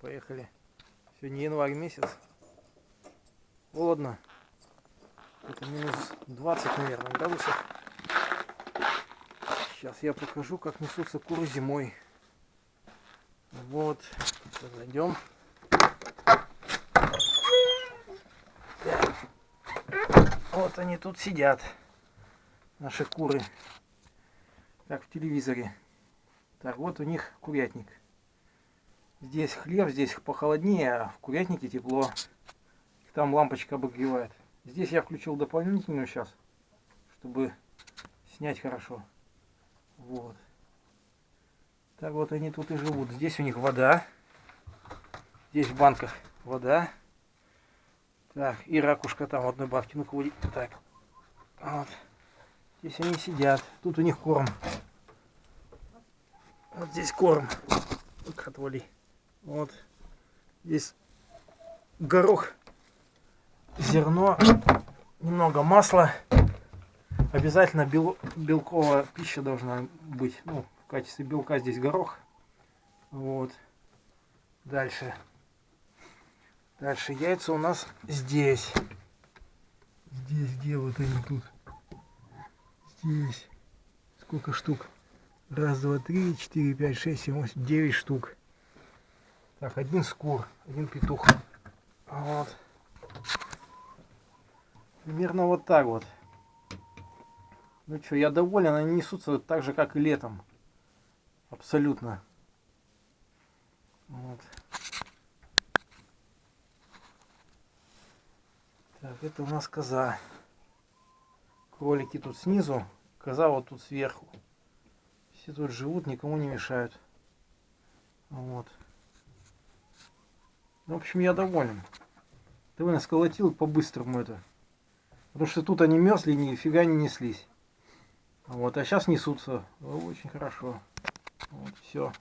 Поехали. Сегодня январь месяц. Холодно. Это минус 20, наверное, градусов. Сейчас я покажу, как несутся куры зимой. Вот. Зайдем. Вот они тут сидят. Наши куры. Как в телевизоре. Так, вот у них курятник. Здесь хлеб, здесь похолоднее, а в курятнике тепло. Там лампочка обогревает. Здесь я включил дополнительную сейчас, чтобы снять хорошо. Вот. Так вот они тут и живут. Здесь у них вода. Здесь в банках вода. Так, и ракушка там в одной банке. Ну-ка, так. Вот. Здесь они сидят. Тут у них корм. Вот здесь корм. Отвали. Вот. Здесь горох, зерно, немного масла. Обязательно бел, белковая пища должна быть. Ну, в качестве белка здесь горох. Вот. Дальше. Дальше яйца у нас здесь. Здесь где вот они тут? Здесь. Сколько штук? Раз, два, три, четыре, пять, шесть, семь, восемь, девять штук. Так, один скур, один петух. Вот. Примерно вот так вот. Ну что, я доволен, они несутся так же, как и летом. Абсолютно. Вот. Так, это у нас коза. Кролики тут снизу, коза вот тут сверху. Все тут живут, никому не мешают. Вот. Ну, в общем, я доволен. Довольно сколотил по-быстрому это. Потому что тут они мерзли, нифига не неслись. Вот, а сейчас несутся. Очень хорошо. Вот, все.